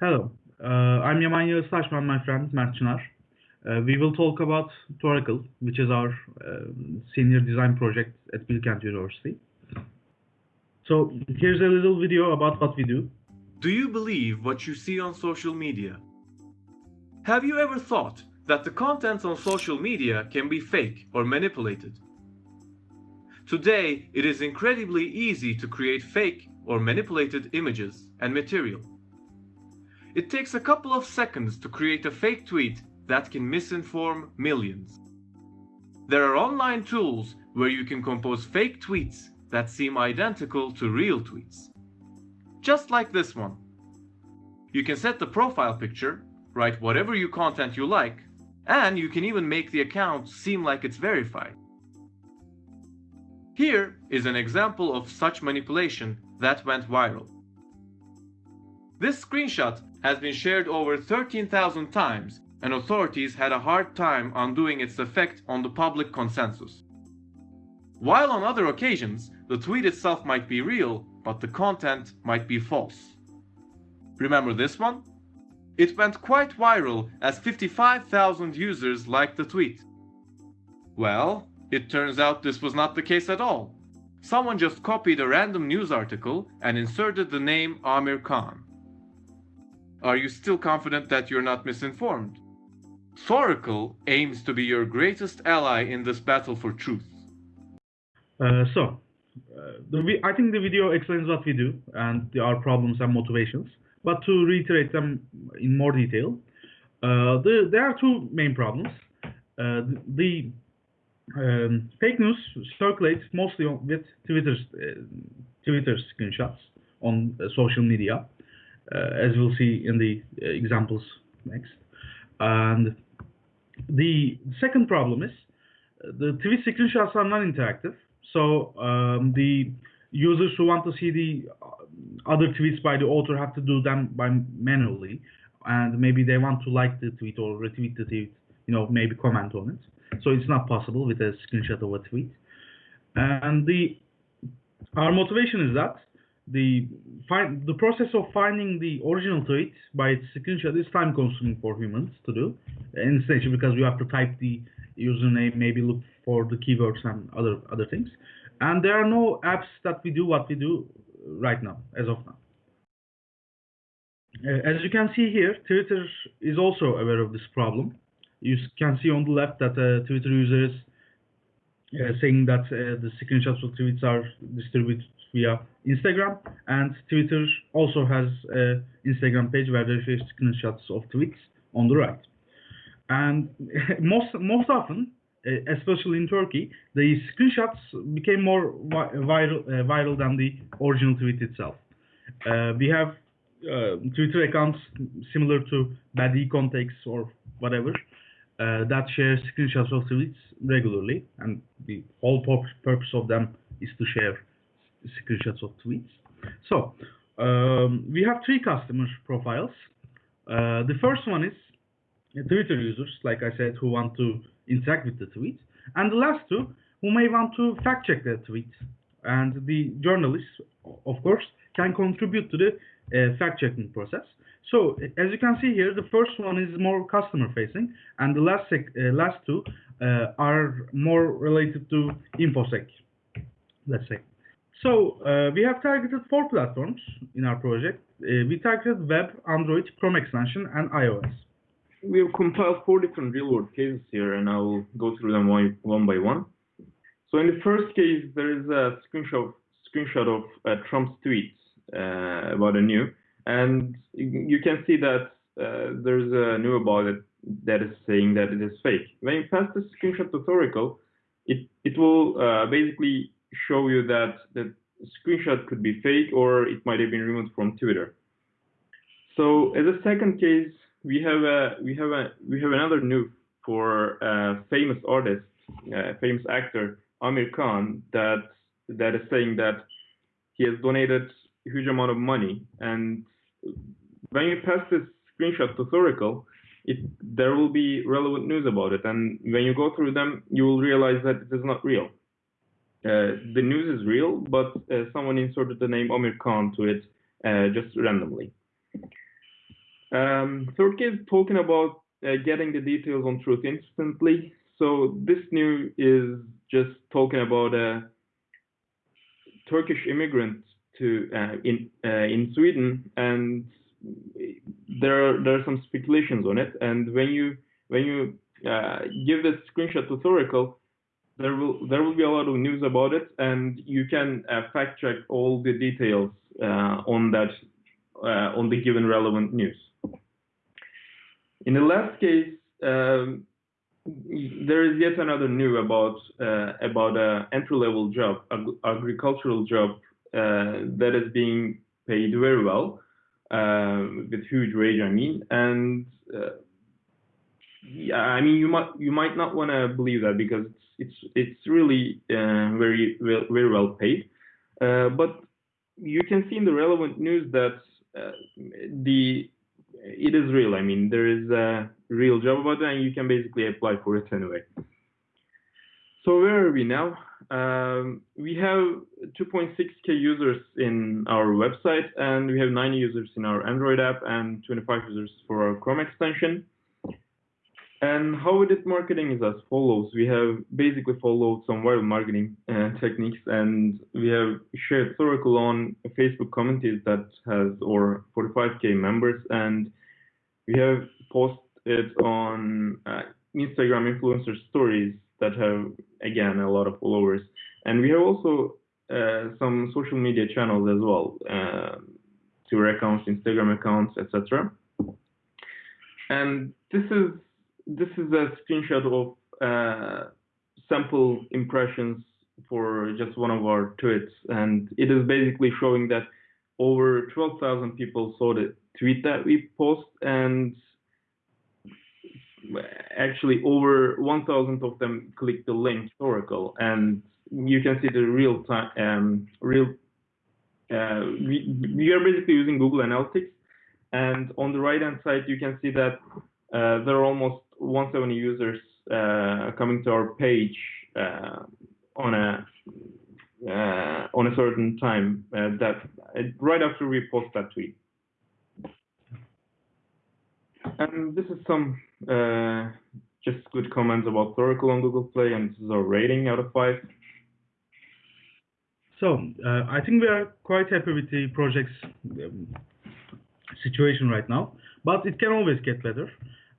Hello, uh, I'm Yaman Yağıztaşman, my friend Mert Çınar. Uh, we will talk about Thoracle, which is our uh, senior design project at Bilkent University. So here's a little video about what we do. Do you believe what you see on social media? Have you ever thought that the content on social media can be fake or manipulated? Today, it is incredibly easy to create fake or manipulated images and material. It takes a couple of seconds to create a fake tweet that can misinform millions. There are online tools where you can compose fake tweets that seem identical to real tweets. Just like this one. You can set the profile picture, write whatever you content you like, and you can even make the account seem like it's verified. Here is an example of such manipulation that went viral. This screenshot has been shared over 13,000 times and authorities had a hard time undoing its effect on the public consensus. While on other occasions, the tweet itself might be real, but the content might be false. Remember this one? It went quite viral as 55,000 users liked the tweet. Well, it turns out this was not the case at all. Someone just copied a random news article and inserted the name Aamir Khan. Are you still confident that you're not misinformed? Thoracle aims to be your greatest ally in this battle for truth. Uh, so, uh, the, I think the video explains what we do and our problems and motivations. But to reiterate them in more detail, uh, the, there are two main problems. Uh, the um, fake news circulates mostly with Twitter's, uh, Twitter screenshots on uh, social media, Uh, as we'll see in the uh, examples next. And the second problem is uh, the tweet screenshots are non-interactive. So um, the users who want to see the other tweets by the author have to do them by manually, and maybe they want to like the tweet or retweet the tweet, you know, maybe comment on it. So it's not possible with a screenshot of a tweet. And the our motivation is that the find the process of finding the original tweet by its screenshot is time consuming for humans to do in station because we have to type the username, maybe look for the keywords and other other things. And there are no apps that we do what we do right now, as of now. Uh, as you can see here, Twitter is also aware of this problem. You can see on the left that a Twitter user is uh, saying that uh, the screenshots of tweets are distributed via Instagram, and Twitter also has an Instagram page where they show screenshots of tweets on the right. And most most often, uh, especially in Turkey, the screenshots became more viral uh, viral than the original tweet itself. Uh, we have Twitter accounts similar to Badi Context or whatever that share screenshots of tweets regularly, and the whole purpose of them is to share screenshots of tweets. So um, we have three customer profiles. Uh, the first one is Twitter users, like I said, who want to interact with the tweet. And the last two, who may want to fact check the tweet. And the journalists, of course, can contribute to the uh, fact checking process. So as you can see here, the first one is more customer facing, and the last uh, last two uh, are more related to infosec, let's say. So uh, we have targeted four platforms in our project. Uh, we targeted web, Android, Chrome extension, and iOS we have compiled four different real-world cases here, and I will go through them one, by one. So in the first case, there is a screenshot screenshot of uh, Trump's tweets uh, about a new, and you can see that uh, there's a new about it that is saying that it is fake. When you pass the screenshot to Thoracle, it it will uh, basically show you that the screenshot could be fake or it might have been removed from Twitter. So as a second case, we have a we have a we have another new for a famous artist, a famous actor Aamir Khan that that is saying that he has donated huge amount of money, and when you pass this screenshot to Thoracle, it there will be relevant news about it, and when you go through them, you will realize that it is not real. Uh, the news is real, but uh, someone inserted the name Aamir Khan to it uh, just randomly. Um, third case talking about uh, getting the details on truth instantly. So this new is just talking about a Turkish immigrant to uh, in uh, in Sweden, and there are there are some speculations on it. And when you when you uh, give this screenshot to Thoracle, there will there will be a lot of news about it, and you can fact check all the details on that on the given relevant news. In the last case, um, there is yet another new about uh, about a entry level job, ag agricultural job that is being paid very well uh, with huge wage. I mean, and yeah, I mean you might you might not want to believe that because it's it's it's really uh, very well, very well paid, uh, but you can see in the relevant news that uh, the it is real. I mean, there is a real job about it, and you can basically apply for it anyway. So where are we now? Um, we have 2.6k users in our website, and we have 90 users in our Android app, and 25 users for our Chrome extension. And how we did marketing is as follows. We have basically followed some viral marketing uh, techniques and we have shared Thoracle on a Facebook community that has over 45k members and we have posted on uh, Instagram influencer stories that have again a lot of followers. And we have also uh, some social media channels as well, uh, Twitter accounts, Instagram accounts, etc. And this is this is a screenshot of uh, sample impressions for just one of our tweets, and it is basically showing that over 12,000 people saw the tweet that we post, and actually over 1,000 of them clicked the link Oracle, and you can see the real time, um, real. Uh, we, we are basically using Google Analytics, and on the right hand side you can see that uh, there are almost 170 users uh, coming to our page uh, on a uh, on a certain time uh, that right after we post that tweet. And this is some just good comments about Thoracle on Google Play, and this is our rating out of five. So uh, I think we are quite happy with the project's um, situation right now, but it can always get better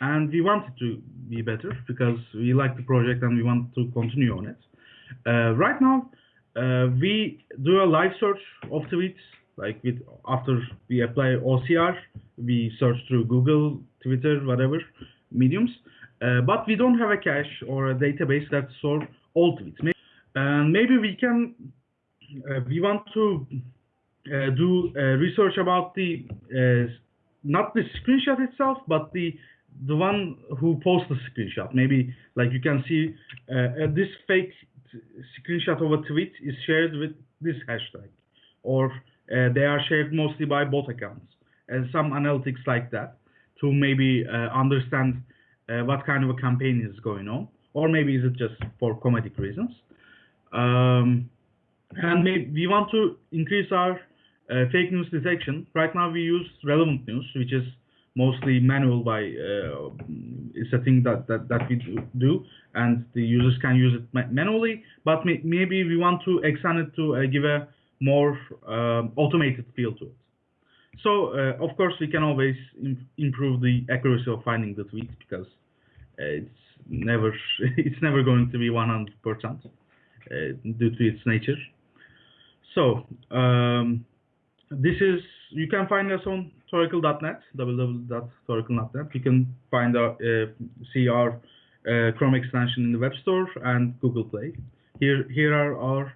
and we want it to be better because we like the project and we want to continue on it. Uh, right now, uh, we do a live search of tweets. Like with after we apply OCR, we search through Google, Twitter, whatever mediums. Uh, but we don't have a cache or a database that store all tweets. And maybe we can. Uh, we want to uh, do research about the uh, not the screenshot itself, but the the one who posts the screenshot. Maybe like you can see uh, this fake screenshot of a tweet is shared with this hashtag, or uh, they are shared mostly by bot accounts, and some analytics like that to maybe uh, understand uh, what kind of a campaign is going on, or maybe is it just for comedic reasons. Um, and we want to increase our uh, fake news detection. Right now we use relevant news, which is mostly manual by uh, setting that, that, that we do, and the users can use it manually, but may maybe we want to extend it to uh, give a more uh, automated feel to it. So, uh, of course, we can always Im improve the accuracy of finding the tweets because uh, it's never it's never going to be 100% uh, due to its nature. So, um, this is you can find us on Thoracle.net, www.thoracle.net. You can find our uh, see our uh, Chrome extension in the Web Store and Google Play. Here here are our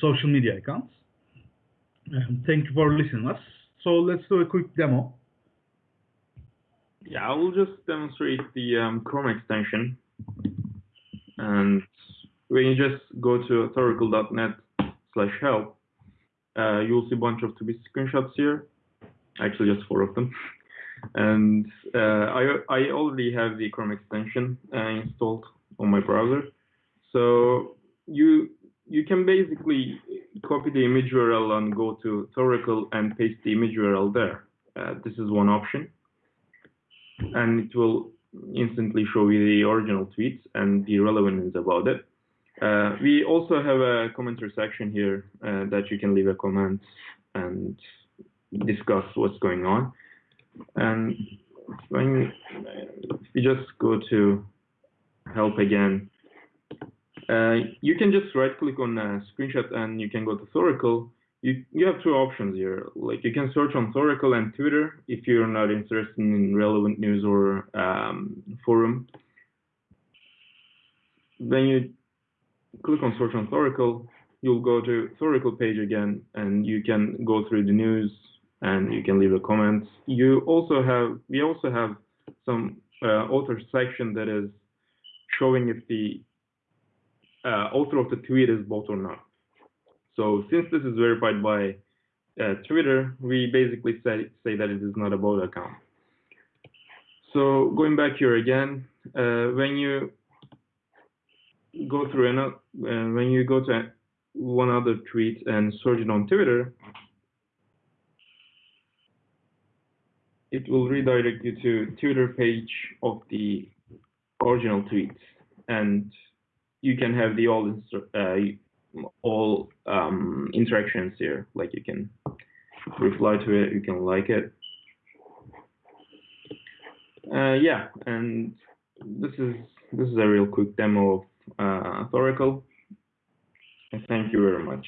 social media accounts. Um, thank you for listening us. So let's do a quick demo. Yeah, I will just demonstrate the um, Chrome extension. And when you just go to thoracle.net slash help, uh, you'll see a bunch of to-be screenshots here, actually just four of them. And uh, I, I already have the Chrome extension uh, installed on my browser. So you you can basically copy the image URL and go to Thoracle and paste the image URL there. Uh, this is one option. and it will instantly show you the original tweets and the relevant about it. Uh, we also have a commenter section here uh, that you can leave a comment and discuss what's going on. And when you just go to help again, you can just right click on a screenshot and you can go to Thoracle. You, you have two options here. Like you can search on Thoracle and Twitter if you're not interested in relevant news or um, forum. Then you click on search on Thoracle, you'll go to Thoracle page again and you can go through the news and you can leave a comment. You also have, we also have some uh, author section that is showing if the uh, author of the tweet is bot or not. So since this is verified by uh, Twitter, we basically say, say that it is not a bot account. So going back here again, uh, when you go through another, uh, when you go to one other tweet and search it on Twitter, it will redirect you to Twitter page of the original tweet, and you can have the all uh, all um, interactions here. Like you can reply to it, you can like it. Uh, yeah, and this is this is a real quick demo of uh. Thank you very much.